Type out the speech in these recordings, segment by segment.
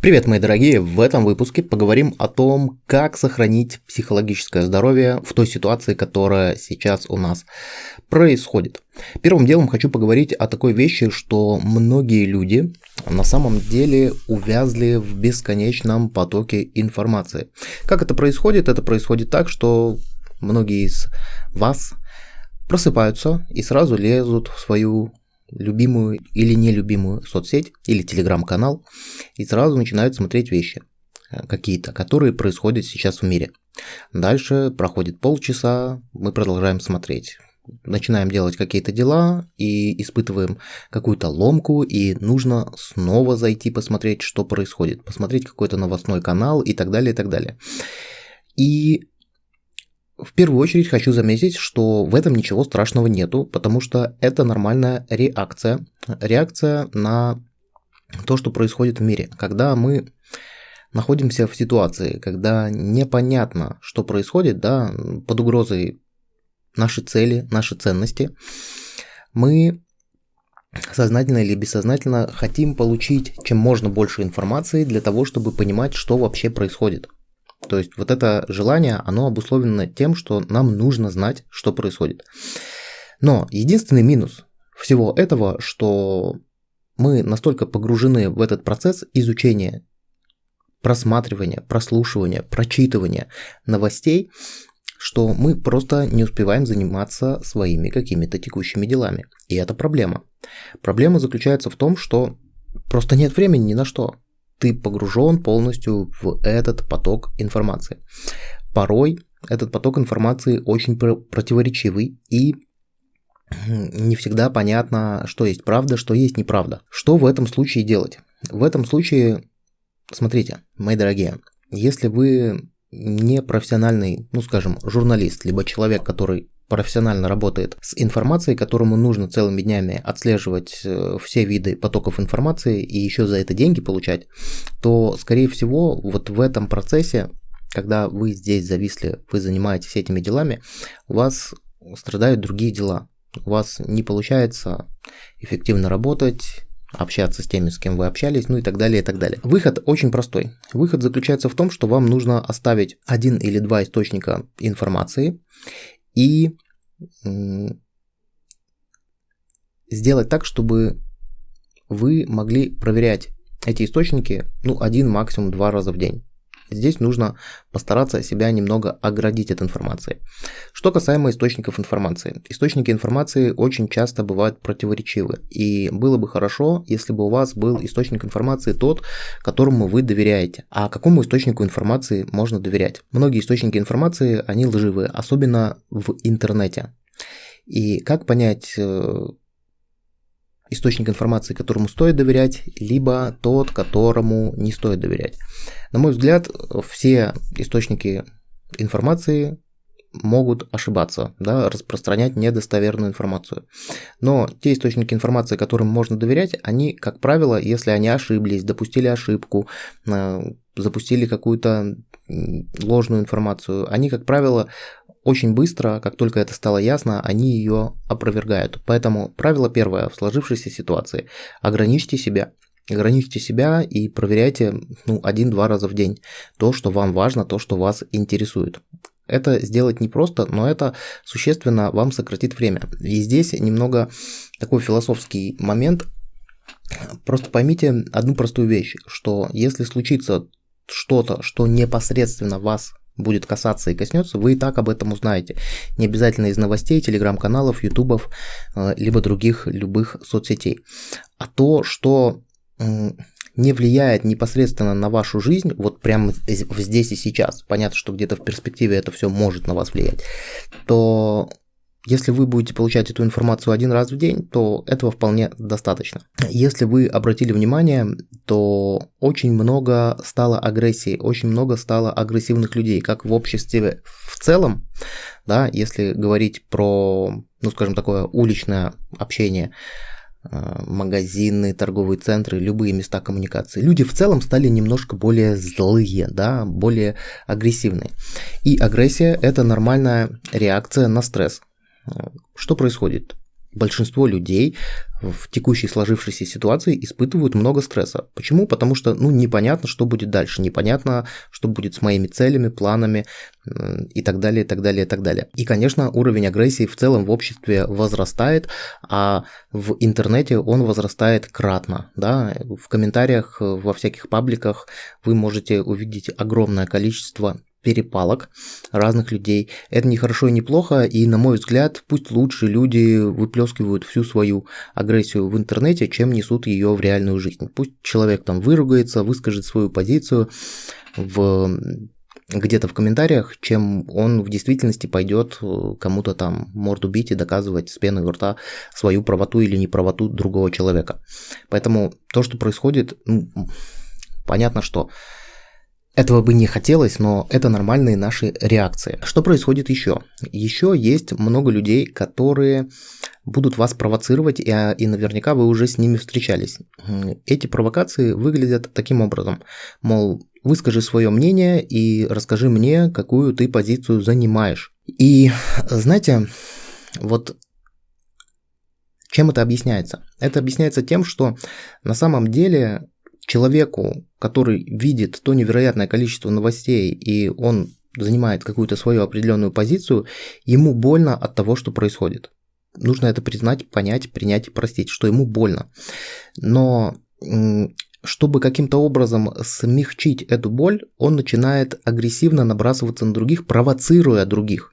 Привет, мои дорогие! В этом выпуске поговорим о том, как сохранить психологическое здоровье в той ситуации, которая сейчас у нас происходит. Первым делом хочу поговорить о такой вещи, что многие люди на самом деле увязли в бесконечном потоке информации. Как это происходит? Это происходит так, что многие из вас просыпаются и сразу лезут в свою любимую или нелюбимую соцсеть или телеграм-канал и сразу начинают смотреть вещи э, какие-то, которые происходят сейчас в мире. Дальше проходит полчаса, мы продолжаем смотреть. Начинаем делать какие-то дела и испытываем какую-то ломку, и нужно снова зайти посмотреть, что происходит, посмотреть какой-то новостной канал и так далее, и так далее. И в первую очередь хочу заметить, что в этом ничего страшного нету, потому что это нормальная реакция. Реакция на то, что происходит в мире. Когда мы находимся в ситуации, когда непонятно, что происходит, да, под угрозой наши цели, наши ценности, мы сознательно или бессознательно хотим получить чем можно больше информации для того, чтобы понимать, что вообще происходит. То есть вот это желание, оно обусловлено тем, что нам нужно знать, что происходит. Но единственный минус всего этого, что мы настолько погружены в этот процесс изучения, просматривания, прослушивания, прочитывания новостей, что мы просто не успеваем заниматься своими какими-то текущими делами. И это проблема. Проблема заключается в том, что просто нет времени ни на что ты погружен полностью в этот поток информации. Порой этот поток информации очень противоречивый и не всегда понятно, что есть правда, что есть неправда. Что в этом случае делать? В этом случае, смотрите, мои дорогие, если вы не профессиональный, ну скажем, журналист, либо человек, который профессионально работает с информацией, которому нужно целыми днями отслеживать э, все виды потоков информации и еще за это деньги получать, то, скорее всего, вот в этом процессе, когда вы здесь зависли, вы занимаетесь этими делами, у вас страдают другие дела. У вас не получается эффективно работать, общаться с теми, с кем вы общались, ну и так далее, и так далее. Выход очень простой. Выход заключается в том, что вам нужно оставить один или два источника информации и сделать так, чтобы вы могли проверять эти источники ну, один, максимум два раза в день. Здесь нужно постараться себя немного оградить от информации. Что касаемо источников информации. Источники информации очень часто бывают противоречивы. И было бы хорошо, если бы у вас был источник информации тот, которому вы доверяете. А какому источнику информации можно доверять? Многие источники информации, они лживые, особенно в интернете. И как понять э, источник информации, которому стоит доверять, либо тот, которому не стоит доверять. На мой взгляд, все источники информации могут ошибаться, да, распространять недостоверную информацию. Но те источники информации, которым можно доверять, они, как правило, если они ошиблись, допустили ошибку, э, запустили какую-то ложную информацию, они, как правило, очень быстро, как только это стало ясно, они ее опровергают. Поэтому правило первое в сложившейся ситуации – ограничьте себя. Ограничьте себя и проверяйте ну, один-два раза в день то, что вам важно, то, что вас интересует. Это сделать непросто, но это существенно вам сократит время. И здесь немного такой философский момент. Просто поймите одну простую вещь, что если случится что-то, что непосредственно вас будет касаться и коснется, вы и так об этом узнаете. Не обязательно из новостей, телеграм-каналов, ютубов, э, либо других любых соцсетей. А то, что не влияет непосредственно на вашу жизнь, вот прямо здесь и сейчас, понятно, что где-то в перспективе это все может на вас влиять, то если вы будете получать эту информацию один раз в день, то этого вполне достаточно. Если вы обратили внимание, то очень много стало агрессии, очень много стало агрессивных людей, как в обществе в целом, да, если говорить про, ну скажем, такое уличное общение, э, магазины, торговые центры, любые места коммуникации. Люди в целом стали немножко более злые, да, более агрессивные. И агрессия – это нормальная реакция на стресс. Что происходит? большинство людей в текущей сложившейся ситуации испытывают много стресса. Почему? Потому что ну, непонятно, что будет дальше, непонятно, что будет с моими целями, планами и так далее, и так далее, и так далее. И, конечно, уровень агрессии в целом в обществе возрастает, а в интернете он возрастает кратно. Да? В комментариях, во всяких пабликах вы можете увидеть огромное количество перепалок разных людей. Это не хорошо и не плохо, и, на мой взгляд, пусть лучше люди выплескивают всю свою агрессию в интернете, чем несут ее в реальную жизнь. Пусть человек там выругается, выскажет свою позицию в где-то в комментариях, чем он в действительности пойдет э, кому-то там морду бить и доказывать с пеной у рта свою правоту или неправоту другого человека. Поэтому то, что происходит, ну, понятно, что этого бы не хотелось, но это нормальные наши реакции. Что происходит еще? Еще есть много людей, которые будут вас провоцировать, и, и наверняка вы уже с ними встречались. Эти провокации выглядят таким образом. Мол, выскажи свое мнение и расскажи мне, какую ты позицию занимаешь. И знаете, вот чем это объясняется? Это объясняется тем, что на самом деле человеку, который видит то невероятное количество новостей, и он занимает какую-то свою определенную позицию, ему больно от того, что происходит. Нужно это признать, понять, принять и простить, что ему больно. Но чтобы каким-то образом смягчить эту боль, он начинает агрессивно набрасываться на других, провоцируя других.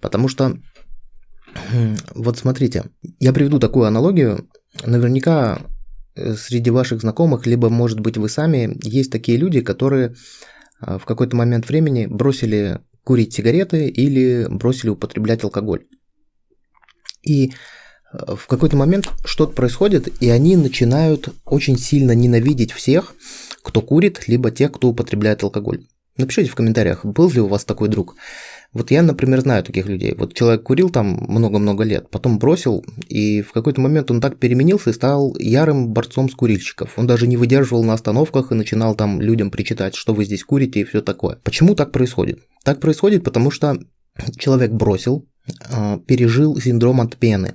Потому что, вот смотрите, я приведу такую аналогию. Наверняка среди ваших знакомых, либо, может быть, вы сами, есть такие люди, которые а, в какой-то момент времени бросили курить сигареты или бросили употреблять алкоголь. И э, в какой-то момент что-то происходит, и они начинают очень сильно ненавидеть всех, кто курит, либо тех, кто употребляет алкоголь. Напишите в комментариях, был ли у вас такой друг. Вот я, например, знаю таких людей. Вот человек курил там много-много лет, потом бросил, и в какой-то момент он так переменился и стал ярым борцом с курильщиков. Он даже не выдерживал на остановках и начинал там людям причитать, что вы здесь курите и все такое. Почему так происходит? Так происходит, потому что человек бросил, а, пережил синдром отмены.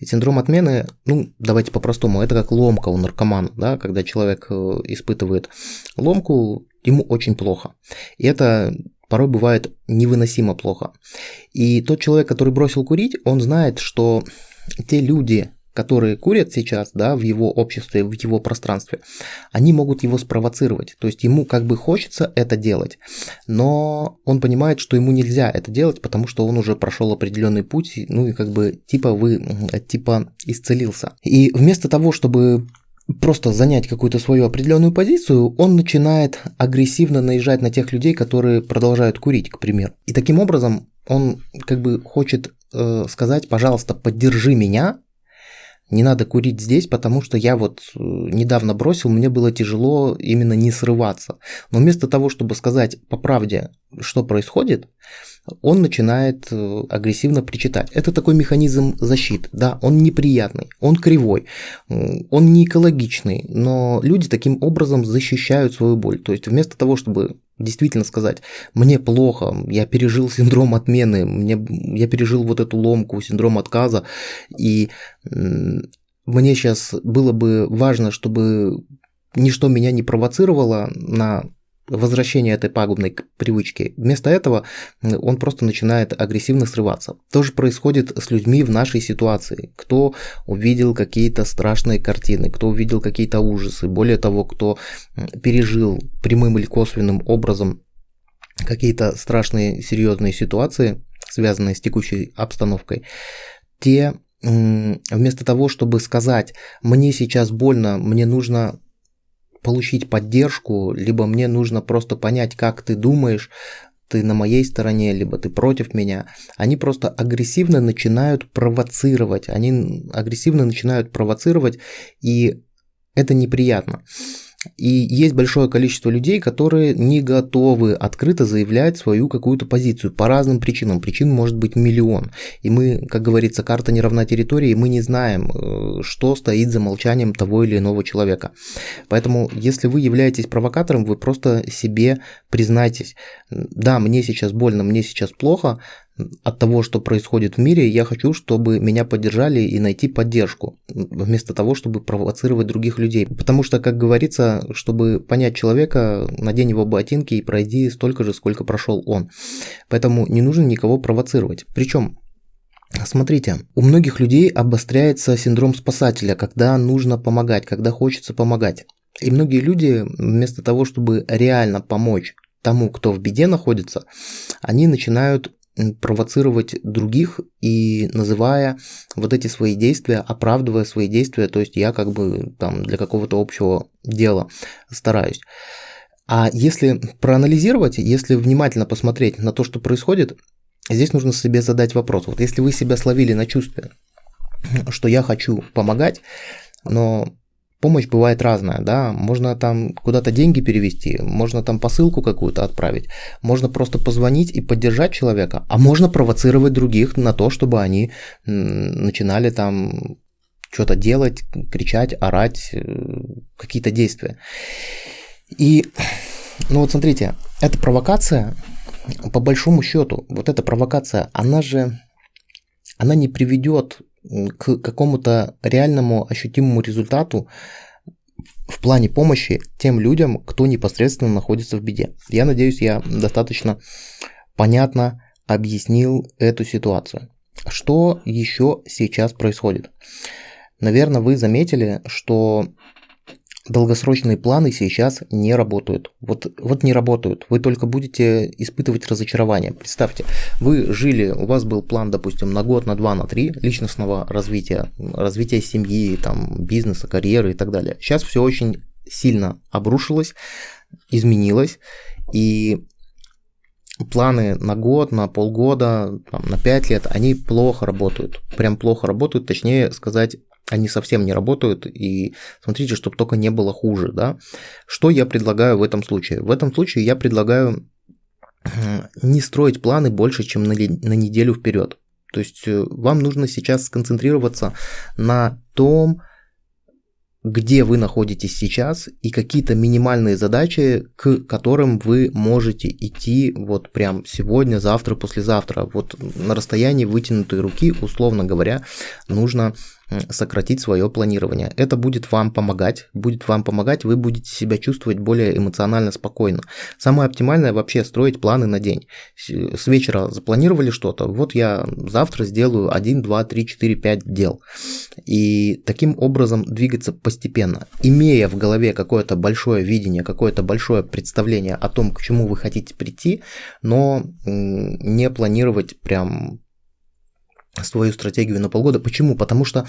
И синдром отмены, ну, давайте по-простому, это как ломка у наркомана, да, когда человек э, испытывает ломку, ему очень плохо. И это порой бывает невыносимо плохо. И тот человек, который бросил курить, он знает, что те люди, которые курят сейчас, да, в его обществе, в его пространстве, они могут его спровоцировать. То есть ему как бы хочется это делать, но он понимает, что ему нельзя это делать, потому что он уже прошел определенный путь, ну и как бы типа вы, типа исцелился. И вместо того, чтобы просто занять какую-то свою определенную позицию, он начинает агрессивно наезжать на тех людей, которые продолжают курить, к примеру. И таким образом он как бы хочет э, сказать, пожалуйста, поддержи меня, не надо курить здесь, потому что я вот э, недавно бросил, мне было тяжело именно не срываться. Но вместо того, чтобы сказать по правде, что происходит, он начинает э, агрессивно причитать. Это такой механизм защиты, да, он неприятный, он кривой, он не экологичный, но люди таким образом защищают свою боль. То есть вместо того, чтобы действительно сказать, мне плохо, я пережил синдром отмены, мне, я пережил вот эту ломку, синдром отказа, и мне сейчас было бы важно, чтобы ничто меня не провоцировало на возвращения этой пагубной привычки. Вместо этого он просто начинает агрессивно срываться. То же происходит с людьми в нашей ситуации. Кто увидел какие-то страшные картины, кто увидел какие-то ужасы, более того, кто пережил прямым или косвенным образом какие-то страшные серьезные ситуации, связанные с текущей обстановкой, те вместо того, чтобы сказать, мне сейчас больно, мне нужно получить поддержку, либо мне нужно просто понять, как ты думаешь, ты на моей стороне, либо ты против меня, они просто агрессивно начинают провоцировать, они агрессивно начинают провоцировать, и это неприятно. И есть большое количество людей, которые не готовы открыто заявлять свою какую-то позицию по разным причинам. Причин может быть миллион. И мы, как говорится, карта не равна территории, мы не знаем, э, что стоит за молчанием того или иного человека. Поэтому, если вы являетесь провокатором, вы просто себе признайтесь, да, мне сейчас больно, мне сейчас плохо, от того, что происходит в мире, я хочу, чтобы меня поддержали и найти поддержку, вместо того, чтобы провоцировать других людей. Потому что, как говорится, чтобы понять человека, надень его ботинки и пройди столько же, сколько прошел он. Поэтому не нужно никого провоцировать. Причем Смотрите, у многих людей обостряется синдром спасателя, когда нужно помогать, когда хочется помогать. И многие люди вместо того, чтобы реально помочь тому, кто в беде находится, они начинают провоцировать других и называя вот эти свои действия, оправдывая свои действия, то есть я как бы там для какого-то общего дела стараюсь. А если проанализировать, если внимательно посмотреть на то, что происходит, здесь нужно себе задать вопрос. Вот если вы себя словили на чувстве, что я хочу помогать, но помощь бывает разная, да, можно там куда-то деньги перевести, можно там посылку какую-то отправить, можно просто позвонить и поддержать человека, а можно провоцировать других на то, чтобы они начинали там что-то делать, кричать, орать, э, какие-то действия. И, ну вот смотрите, эта провокация, по большому счету, вот эта провокация, она же, она не приведет к какому-то реальному ощутимому результату в плане помощи тем людям, кто непосредственно находится в беде. Я надеюсь, я достаточно понятно объяснил эту ситуацию. Что еще сейчас происходит? Наверное, вы заметили, что долгосрочные планы сейчас не работают. Вот, вот не работают. Вы только будете испытывать разочарование. Представьте, вы жили, у вас был план, допустим, на год, на два, на три личностного развития, развития семьи, там, бизнеса, карьеры и так далее. Сейчас все очень сильно обрушилось, изменилось, и планы на год, на полгода, там, на пять лет, они плохо работают. Прям плохо работают, точнее сказать, они совсем не работают, и смотрите, чтобы только не было хуже, да. Что я предлагаю в этом случае? В этом случае я предлагаю не строить планы больше, чем на, на неделю вперед. То есть э, вам нужно сейчас сконцентрироваться на том, где вы находитесь сейчас и какие-то минимальные задачи, к которым вы можете идти вот прям сегодня, завтра, послезавтра. Вот на расстоянии вытянутой руки, условно говоря, нужно сократить свое планирование. Это будет вам помогать, будет вам помогать, вы будете себя чувствовать более эмоционально спокойно. Самое оптимальное вообще строить планы на день. С вечера запланировали что-то, вот я завтра сделаю 1, 2, 3, 4, 5 дел. И таким образом двигаться постепенно. Имея в голове какое-то большое видение, какое-то большое представление о том, к чему вы хотите прийти, но не планировать прям свою стратегию на полгода. Почему? Потому что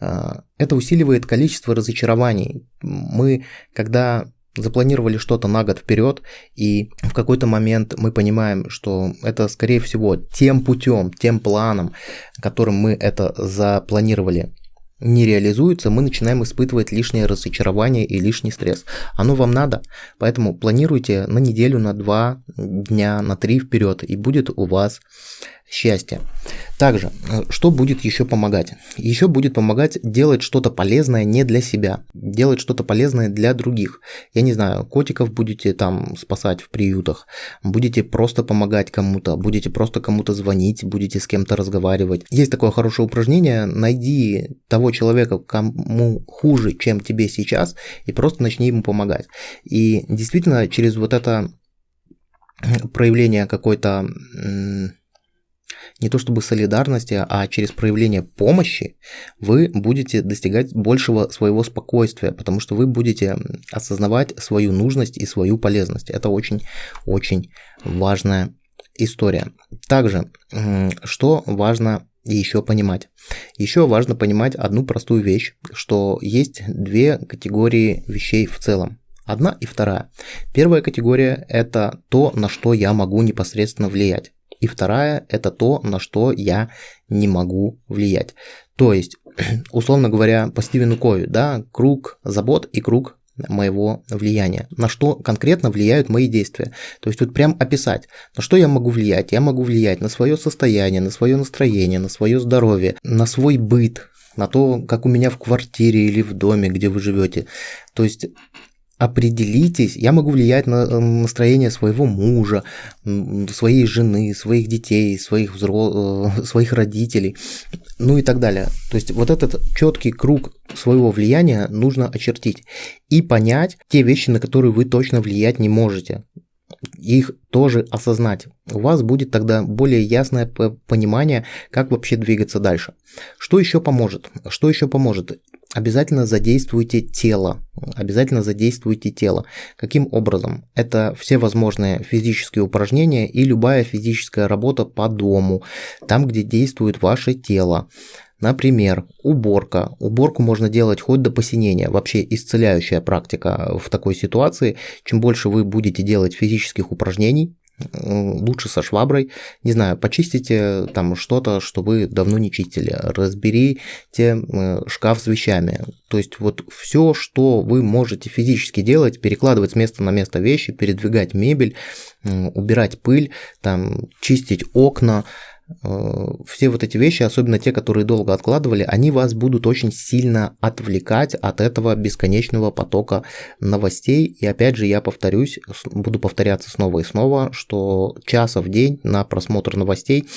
э, это усиливает количество разочарований. Мы, когда запланировали что-то на год вперед, и в какой-то момент мы понимаем, что это, скорее всего, тем путем, тем планом, которым мы это запланировали, не реализуется, мы начинаем испытывать лишнее разочарование и лишний стресс. Оно вам надо, поэтому планируйте на неделю, на два дня, на три вперед, и будет у вас счастья. Также, э, что будет еще помогать? Еще будет помогать делать что-то полезное не для себя, делать что-то полезное для других. Я не знаю, котиков будете там спасать в приютах, будете просто помогать кому-то, будете просто кому-то звонить, будете с кем-то разговаривать. Есть такое хорошее упражнение, найди того человека, кому хуже, чем тебе сейчас, и просто начни ему помогать. И действительно, через вот это проявление какой-то не то чтобы солидарности, а через проявление помощи вы будете достигать большего своего спокойствия, потому что вы будете осознавать свою нужность и свою полезность. Это очень-очень важная история. Также, что важно еще понимать? Еще важно понимать одну простую вещь, что есть две категории вещей в целом. Одна и вторая. Первая категория – это то, на что я могу непосредственно влиять. И вторая – это то, на что я не могу влиять. То есть, условно говоря, по Стивену Кови, да, круг забот и круг моего влияния, на что конкретно влияют мои действия. То есть тут прям описать, на что я могу влиять. Я могу влиять на свое состояние, на свое настроение, на свое здоровье, на свой быт, на то, как у меня в квартире или в доме, где вы живете. То есть определитесь, я могу влиять на э, настроение своего мужа, своей жены, своих детей, своих, взро... Э, своих родителей, ну и так далее. То есть вот этот четкий круг своего влияния нужно очертить и понять те вещи, на которые вы точно влиять не можете их тоже осознать. У вас будет тогда более ясное понимание, как вообще двигаться дальше. Что еще поможет? Что еще поможет? Обязательно задействуйте тело. Обязательно задействуйте тело. Каким образом? Это все возможные физические упражнения и любая физическая работа по дому, там, где действует ваше тело. Например, уборка. Уборку можно делать хоть до посинения. Вообще исцеляющая практика в такой ситуации. Чем больше вы будете делать физических упражнений, лучше со шваброй, не знаю, почистите там что-то, что вы давно не чистили, разберите э, шкаф с вещами. То есть вот все, что вы можете физически делать, перекладывать с места на место вещи, передвигать мебель, убирать пыль, там, чистить окна, Э, все вот эти вещи, особенно те, которые долго откладывали, они вас будут очень сильно отвлекать от этого бесконечного потока новостей. И опять же, я повторюсь, буду повторяться снова и снова, что часа в день на просмотр новостей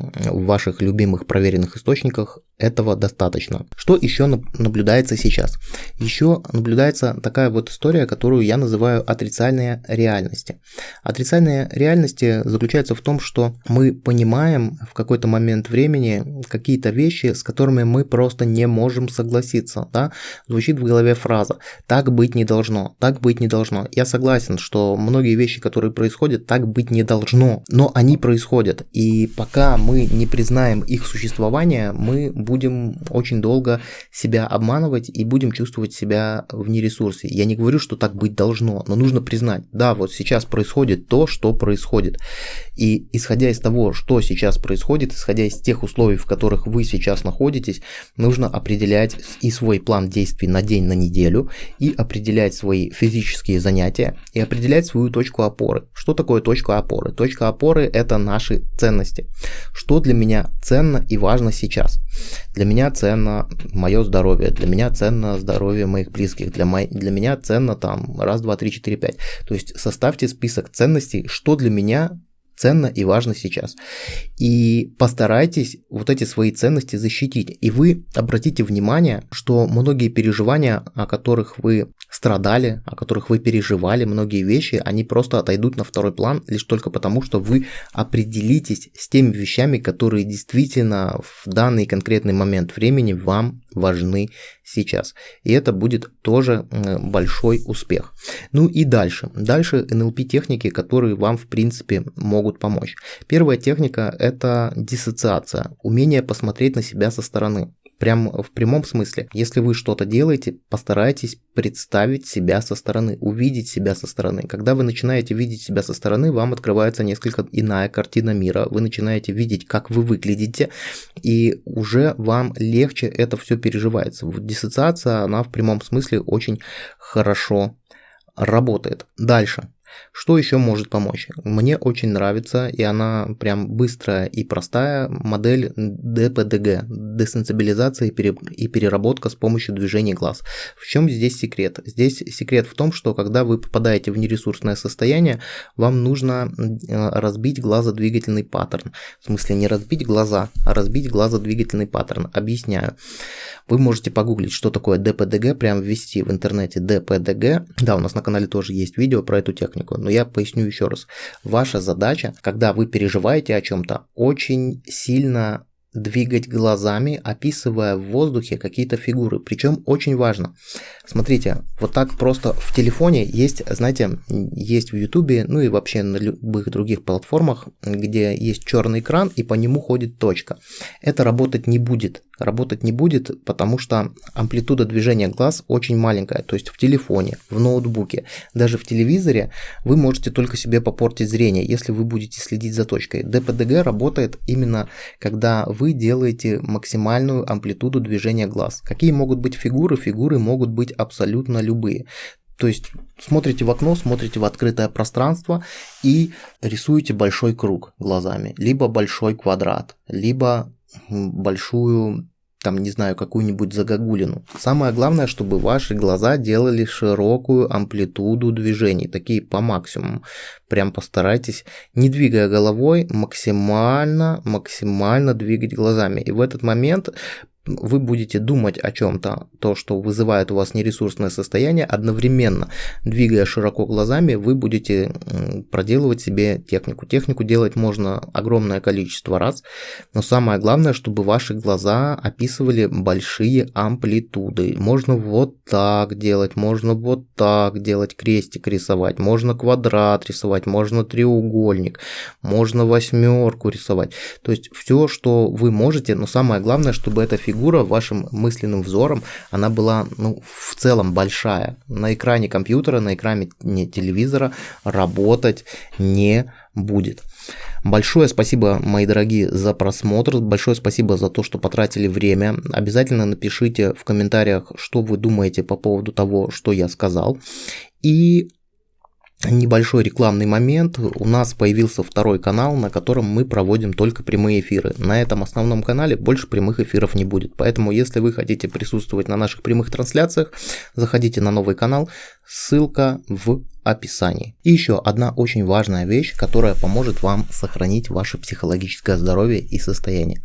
в ваших любимых проверенных источниках этого достаточно. Что еще наблюдается сейчас? Еще наблюдается такая вот история, которую я называю отрицательные реальности. Отрицательные реальности заключаются в том, что мы понимаем в какой-то момент времени какие-то вещи, с которыми мы просто не можем согласиться. Да? Звучит в голове фраза «так быть не должно», «так быть не должно». Я согласен, что многие вещи, которые происходят, так быть не должно, но они происходят. И пока мы не признаем их существование, мы будем очень долго себя обманывать и будем чувствовать себя в нересурсе. Я не говорю, что так быть должно, но нужно признать, да, вот сейчас происходит то, что происходит. И исходя из того, что сейчас происходит, исходя из тех условий, в которых вы сейчас находитесь, нужно определять и свой план действий на день, на неделю, и определять свои физические занятия, и определять свою точку опоры. Что такое точка опоры? Точка опоры – это наши ценности. Что для меня ценно и важно сейчас? Для меня ценно мое здоровье, для меня ценно здоровье моих близких, для, мо... для меня ценно там раз, два, три, четыре, пять. То есть составьте список ценностей, что для меня ценно и важно сейчас. И постарайтесь вот эти свои ценности защитить. И вы обратите внимание, что многие переживания, о которых вы страдали, о которых вы переживали, многие вещи, они просто отойдут на второй план лишь только потому, что вы определитесь с теми вещами, которые действительно в данный конкретный момент времени вам важны сейчас. И это будет тоже большой успех. Ну и дальше. Дальше NLP техники, которые вам в принципе могут помочь. Первая техника это диссоциация, умение посмотреть на себя со стороны. Прям в прямом смысле. Если вы что-то делаете, постарайтесь представить себя со стороны, увидеть себя со стороны. Когда вы начинаете видеть себя со стороны, вам открывается несколько иная картина мира. Вы начинаете видеть, как вы выглядите, и уже вам легче это все переживается. Диссоциация, она в прямом смысле очень хорошо работает. Дальше. Что еще может помочь? Мне очень нравится, и она прям быстрая и простая, модель DPDG, десенсибилизация и переработка с помощью движения глаз. В чем здесь секрет? Здесь секрет в том, что когда вы попадаете в нересурсное состояние, вам нужно э, разбить глазодвигательный паттерн. В смысле не разбить глаза, а разбить глазодвигательный паттерн. Объясняю. Вы можете погуглить, что такое DPDG, прям ввести в интернете DPDG. Да, у нас на канале тоже есть видео про эту технику технику, но я поясню еще раз. Ваша задача, когда вы переживаете о чем-то, очень сильно двигать глазами, описывая в воздухе какие-то фигуры. Причем очень важно. Смотрите, вот так просто в телефоне есть, знаете, есть в Ютубе, ну и вообще на любых других платформах, где есть черный экран и по нему ходит точка. Это работать не будет работать не будет, потому что амплитуда движения глаз очень маленькая. То есть в телефоне, в ноутбуке, даже в телевизоре вы можете только себе попортить зрение, если вы будете следить за точкой. ДПДГ работает именно когда вы делаете максимальную амплитуду движения глаз. Какие могут быть фигуры? Фигуры могут быть абсолютно любые. То есть смотрите в окно, смотрите в открытое пространство и рисуете большой круг глазами, либо большой квадрат, либо большую там, не знаю, какую-нибудь загогулину. Самое главное, чтобы ваши глаза делали широкую амплитуду движений, такие по максимуму. Прям постарайтесь, не двигая головой, максимально, максимально двигать глазами. И в этот момент вы будете думать о чем-то, то, что вызывает у вас нересурсное состояние, одновременно двигая широко глазами, вы будете проделывать себе технику. Технику делать можно огромное количество раз, но самое главное, чтобы ваши глаза описывали большие амплитуды. Можно вот так делать, можно вот так делать, крестик рисовать, можно квадрат рисовать, можно треугольник, можно восьмерку рисовать. То есть все, что вы можете, но самое главное, чтобы эта фигура фигура вашим мысленным взором, она была ну, в целом большая. На экране компьютера, на экране телевизора работать не будет. Большое спасибо, мои дорогие, за просмотр. Большое спасибо за то, что потратили время. Обязательно напишите в комментариях, что вы думаете по поводу того, что я сказал. И небольшой рекламный момент. У нас появился второй канал, на котором мы проводим только прямые эфиры. На этом основном канале больше прямых эфиров не будет. Поэтому, если вы хотите присутствовать на наших прямых трансляциях, заходите на новый канал. Ссылка в описании. И еще одна очень важная вещь, которая поможет вам сохранить ваше психологическое здоровье и состояние.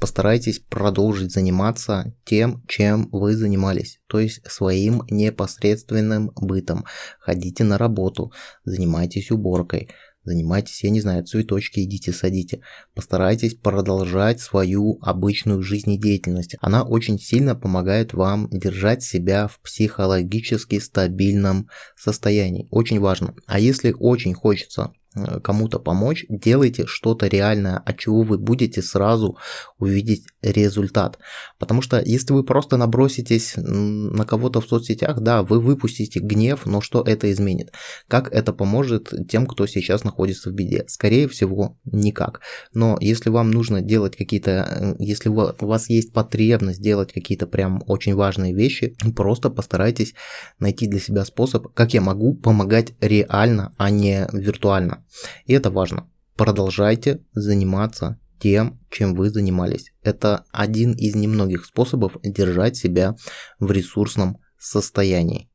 Постарайтесь продолжить заниматься тем, чем вы занимались, то есть своим непосредственным бытом. Ходите на работу, занимайтесь уборкой, Занимайтесь, я не знаю, цветочки идите садите. Постарайтесь продолжать свою обычную жизнедеятельность. Она очень сильно помогает вам держать себя в психологически стабильном состоянии. Очень важно. А если очень хочется кому-то помочь, делайте что-то реальное, от чего вы будете сразу увидеть результат. Потому что если вы просто наброситесь на кого-то в соцсетях, да, вы выпустите гнев, но что это изменит? Как это поможет тем, кто сейчас находится в беде? Скорее всего, никак. Но если вам нужно делать какие-то, э, если у вас есть потребность делать какие-то прям очень важные вещи, просто постарайтесь найти для себя способ, как я могу помогать реально, а не виртуально. И это важно. Продолжайте заниматься тем, чем вы занимались. Это один из немногих способов держать себя в ресурсном состоянии.